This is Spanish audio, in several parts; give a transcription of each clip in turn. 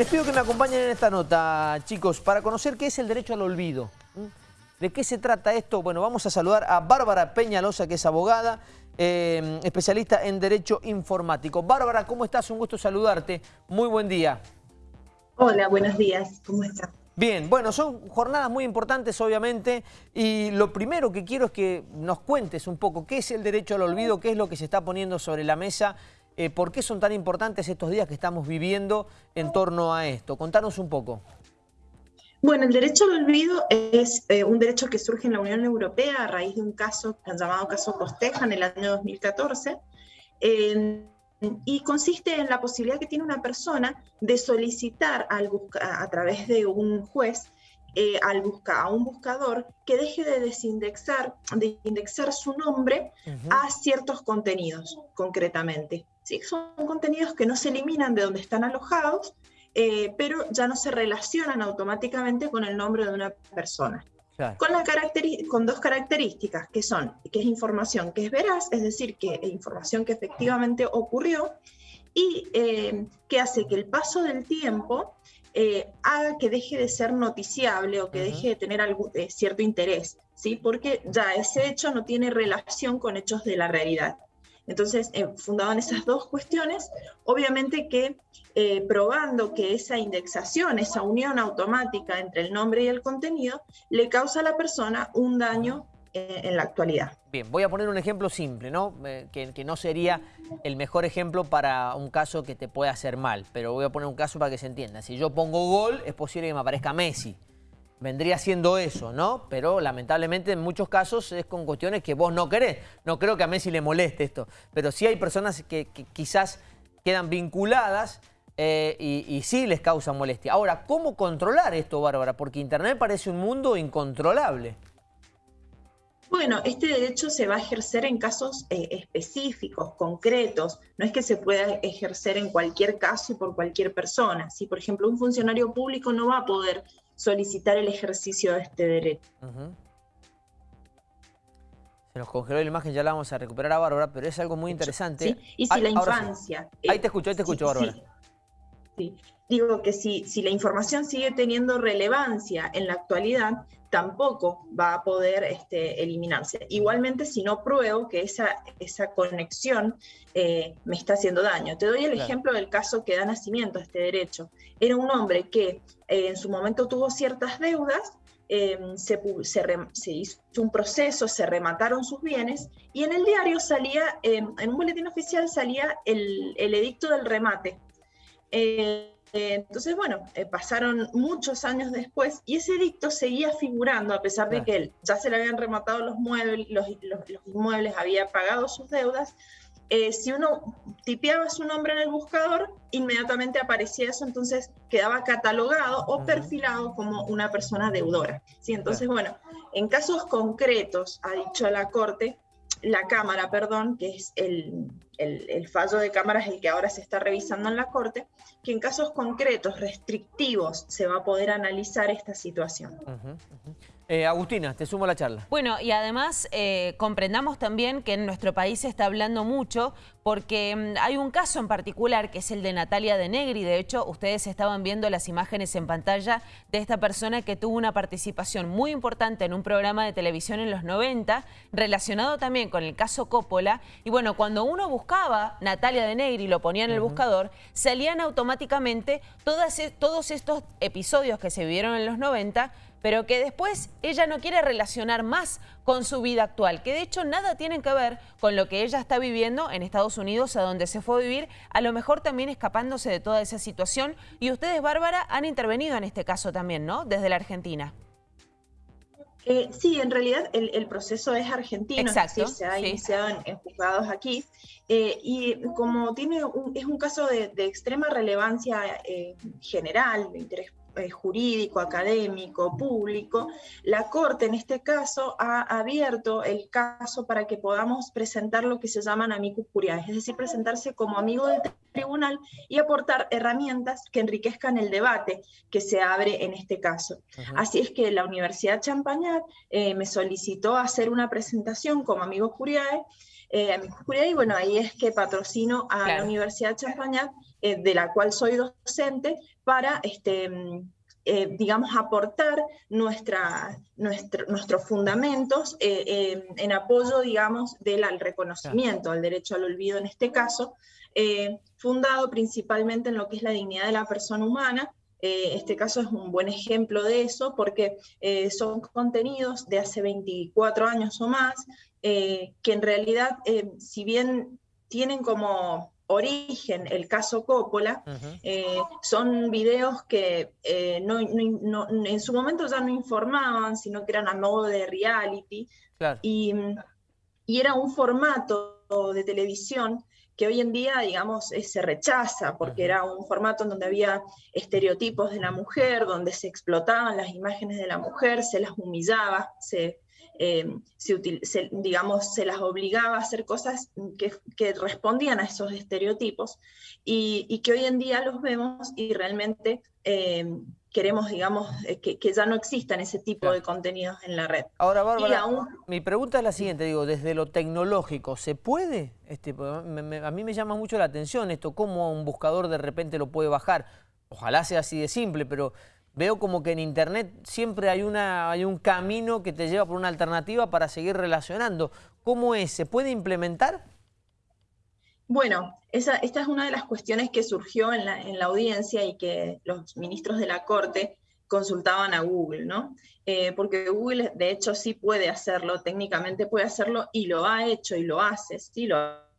Les pido que me acompañen en esta nota, chicos, para conocer qué es el derecho al olvido. ¿De qué se trata esto? Bueno, vamos a saludar a Bárbara Peñalosa, que es abogada, eh, especialista en Derecho Informático. Bárbara, ¿cómo estás? Un gusto saludarte. Muy buen día. Hola, buenos días. ¿Cómo estás? Bien, bueno, son jornadas muy importantes obviamente y lo primero que quiero es que nos cuentes un poco qué es el derecho al olvido, qué es lo que se está poniendo sobre la mesa, eh, por qué son tan importantes estos días que estamos viviendo en torno a esto. Contanos un poco. Bueno, el derecho al olvido es eh, un derecho que surge en la Unión Europea a raíz de un caso llamado caso Costeja en el año 2014 y consiste en la posibilidad que tiene una persona de solicitar al a través de un juez eh, al busca, a un buscador que deje de desindexar, de indexar su nombre a ciertos contenidos, concretamente. ¿Sí? Son contenidos que no se eliminan de donde están alojados, eh, pero ya no se relacionan automáticamente con el nombre de una persona. Con, la con dos características, que son, que es información que es veraz, es decir, que es información que efectivamente ocurrió, y eh, que hace que el paso del tiempo eh, haga que deje de ser noticiable o que deje de tener algún, cierto interés, ¿sí? porque ya ese hecho no tiene relación con hechos de la realidad. Entonces, eh, fundado en esas dos cuestiones, obviamente que eh, probando que esa indexación, esa unión automática entre el nombre y el contenido, le causa a la persona un daño eh, en la actualidad. Bien, voy a poner un ejemplo simple, ¿no? que, que, no sería el mejor ejemplo para un caso que te pueda hacer mal, pero voy a poner un caso para que se entienda. Si yo pongo gol, es posible que me aparezca Messi vendría siendo eso, ¿no? Pero lamentablemente en muchos casos es con cuestiones que vos no querés. No creo que a Messi le moleste esto, pero sí hay personas que, quizás quedan vinculadas eh, y, sí les causa molestia. Ahora, ¿cómo controlar esto, Bárbara? Porque Internet parece un mundo incontrolable. Bueno, este derecho se va a ejercer en casos eh, específicos, concretos. No es que se pueda ejercer en cualquier caso y por cualquier persona. Si, por ejemplo, un funcionario público no va a poder solicitar el ejercicio de este derecho. Se nos congeló la imagen, ya la vamos a recuperar a Bárbara, pero es algo muy interesante. y si la infancia... Ahí te escucho, ahí te escucho, Bárbara. Sí. Digo que si, si la información sigue teniendo relevancia en la actualidad, tampoco va a poder este, eliminarse. Igualmente, si no pruebo que esa, esa conexión eh, me está haciendo daño. Te doy el ejemplo del caso que da nacimiento a este derecho. Era un hombre que eh, en su momento tuvo ciertas deudas, em, se, se, hizo un proceso, se remataron sus bienes y en el diario salía, en un boletín oficial salía el, el edicto del remate. Eh, eh, entonces, bueno, eh, pasaron muchos años después y ese edicto seguía figurando, a pesar de que él ya se le habían rematado los muebles, los, inmuebles, había pagado sus deudas. Eh, si uno tipeaba su nombre en el buscador, inmediatamente aparecía eso, entonces quedaba catalogado o perfilado como una persona deudora. ¿sí? Entonces, bueno, en casos concretos, ha dicho la Corte, la Cámara, perdón, que es el, el, fallo de Cámara es el que ahora se está revisando en la Corte, que en casos concretos, restrictivos, se va a poder analizar esta situación. Eh, Agustina, te sumo a la charla. Bueno, y además eh, comprendamos también que en nuestro país se está hablando mucho porque mm, hay un caso en particular que es el de Natalia de Negri. De hecho, ustedes estaban viendo las imágenes en pantalla de esta persona que tuvo una participación muy importante en un programa de televisión en los 90, relacionado también con el caso Coppola. Y bueno, cuando uno buscaba Natalia de Negri y lo ponía en el buscador, salían automáticamente e, todos estos episodios que se vivieron en los 90 pero que después ella no quiere relacionar más con su vida actual, que de hecho nada tiene que ver con lo que ella está viviendo en Estados Unidos, a donde se fue a vivir, a lo mejor también escapándose de toda esa situación. Y ustedes, Bárbara, han intervenido en este caso también, ¿no? Desde la Argentina. Eh, sí, en realidad el, proceso es argentino, Exacto, se ha iniciado en, juzgados aquí, eh, y como tiene es un caso de, extrema relevancia eh, general, de interés eh, jurídico, académico, público, la Corte en este caso ha abierto el caso para que podamos presentar lo que se llaman amicus curiae, es decir, presentarse como amigo del tribunal y aportar herramientas que enriquezcan el debate que se abre en este caso. Así es que la Universidad Champagnat eh, me solicitó hacer una presentación como amigo curiae, eh, y bueno, ahí es que patrocino a la Universidad Champagnat de la cual soy docente, para este, eh, digamos, aportar nuestra, nuestros fundamentos eh, en apoyo, digamos, del reconocimiento, al derecho al olvido en este caso, eh, fundado principalmente en lo que es la dignidad de la persona humana. este caso es un buen ejemplo de eso porque son contenidos de hace 24 años o más, que en realidad, si bien tienen como origen, el caso Coppola, eh, son videos que eh, en su momento ya no informaban, sino que eran a modo de reality, y, era un formato de televisión que hoy en día, digamos, eh, se rechaza, porque era un formato en donde había estereotipos de la mujer, donde se explotaban las imágenes de la mujer, se las humillaba, se eh, se, digamos, se las obligaba a hacer cosas que, respondían a esos estereotipos y, que hoy en día los vemos y realmente eh, queremos, digamos, eh, que, ya no existan ese tipo de contenidos en la red. Ahora, Bárbara, mi pregunta es la siguiente, digo, desde lo tecnológico, ¿se puede? Este, a mí me llama mucho la atención esto, cómo un buscador de repente lo puede bajar. Ojalá sea así de simple, pero veo como que en Internet siempre hay, un camino que te lleva por una alternativa para seguir relacionando. ¿Cómo es? ¿Se puede implementar? Bueno, esta es una de las cuestiones que surgió en la, en la, audiencia y que los ministros de la Corte consultaban a Google, ¿no? Eh, porque Google de hecho sí puede hacerlo, técnicamente puede hacerlo y lo ha hecho y lo hace, sí lo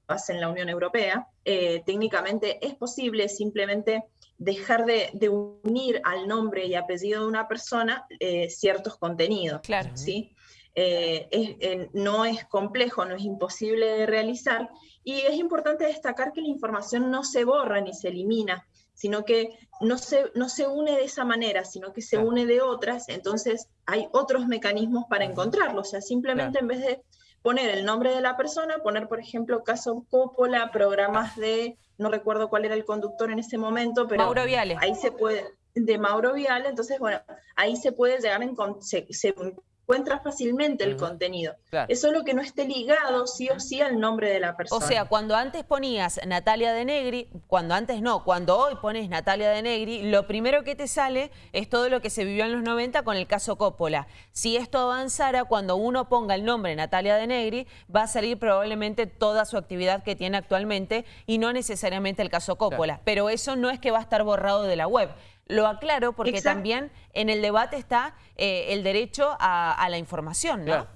hace en la Unión Europea. Eh, técnicamente es posible simplemente dejar de, unir al nombre y apellido de una persona eh, ciertos contenidos. Claro. ¿sí? Eh, no es complejo, no es imposible de realizar y es importante destacar que la información no se borra ni se elimina, sino que no se, no se une de esa manera, sino que se une de otras, entonces hay otros mecanismos para encontrarlo, o sea, simplemente en vez de poner el nombre de la persona, poner, por ejemplo, caso Coppola, programas de, no recuerdo cuál era el conductor en ese momento, pero Mauro Viale. ahí se puede, de Mauro Viale, entonces, bueno, ahí se puede llegar en, se, se encuentra fácilmente el contenido. Eso es lo que no esté ligado sí o sí al nombre de la persona. O sea, cuando antes ponías Natalia de Negri, cuando antes no, cuando hoy pones Natalia de Negri, lo primero que te sale es todo lo que se vivió en los 90 con el caso Coppola. Si esto avanzara, cuando uno ponga el nombre Natalia de Negri, va a salir probablemente toda su actividad que tiene actualmente y no necesariamente el caso Coppola. Pero eso no es que va a estar borrado de la web. Lo aclaro porque también en el debate está eh, el derecho a, la información, ¿no?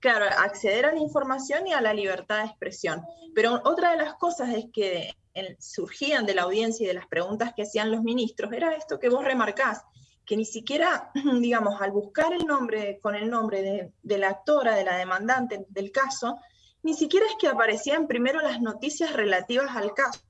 Claro. acceder a la información y a la libertad de expresión. Pero otra de las cosas es que surgían de la audiencia y de las preguntas que hacían los ministros era esto que vos remarcás, que ni siquiera, digamos, al buscar el nombre con el nombre de, de la actora, de la demandante del caso, ni siquiera es que aparecían primero las noticias relativas al caso,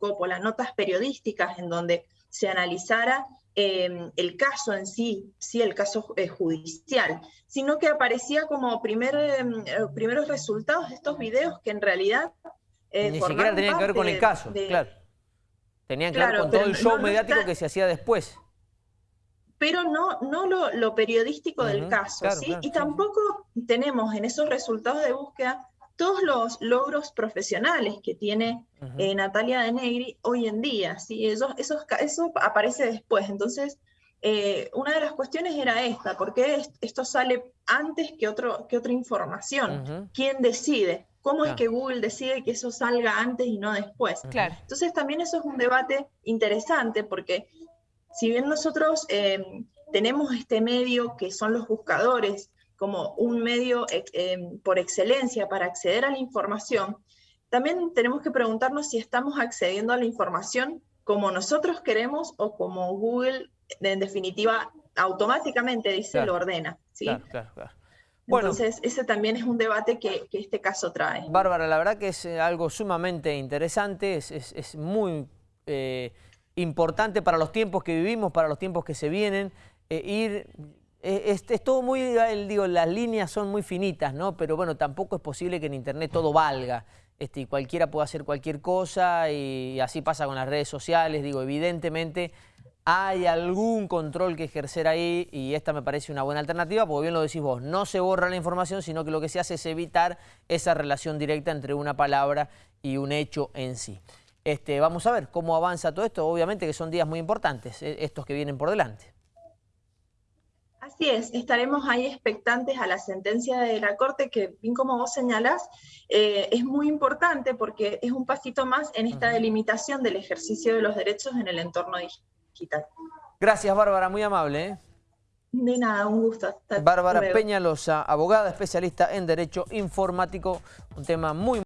como las notas periodísticas en donde se analizara em, el caso en sí, sí el caso eh, judicial, sino que aparecía como primer, em, eh, primeros resultados de estos videos que en realidad... Eh, Ni siquiera tenían que ver con el caso, claro. Tenían que ver con todo el show mediático que se hacía después. Pero no, no lo, periodístico del caso, ¿sí? y tampoco tenemos en esos resultados de búsqueda todos los logros profesionales que tiene eh, Natalia de Negri hoy en día, ¿sí? eso, eso, aparece después. Entonces, eh, una de las cuestiones era esta, ¿por qué esto sale antes que, otro, que otra información? ¿Quién decide? ¿Cómo es que Google decide que eso salga antes y no después? Claro. Entonces también eso es un debate interesante porque si bien nosotros eh, tenemos este medio que son los buscadores, como un medio eh, por excelencia para acceder a la información, también tenemos que preguntarnos si estamos accediendo a la información como nosotros queremos o como Google, en definitiva, automáticamente dice lo ordena. ¿sí? Claro, claro, Bueno, Entonces, ese también es un debate que, este caso trae. Bárbara, la verdad que es eh, algo sumamente interesante, es, muy eh, importante para los tiempos que vivimos, para los tiempos que se vienen, ir eh, es, todo muy, digo, las líneas son muy finitas, ¿no? Pero bueno, tampoco es posible que en Internet todo valga. Este, y cualquiera puede hacer cualquier cosa y así pasa con las redes sociales. Digo, evidentemente hay algún control que ejercer ahí y esta me parece una buena alternativa, porque bien lo decís vos, no se borra la información, sino que lo que se hace es evitar esa relación directa entre una palabra y un hecho en sí. este, vamos a ver cómo avanza todo esto. Obviamente que son días muy importantes, eh, estos que vienen por delante. Así es, estaremos ahí expectantes a la sentencia de la Corte que, bien como vos señalás, eh, es muy importante porque es un pasito más en esta delimitación del ejercicio de los derechos en el entorno digital. Gracias, Bárbara, muy amable. ¿eh? De nada, un gusto. Bárbara Peñalosa, abogada especialista en Derecho Informático, un tema muy...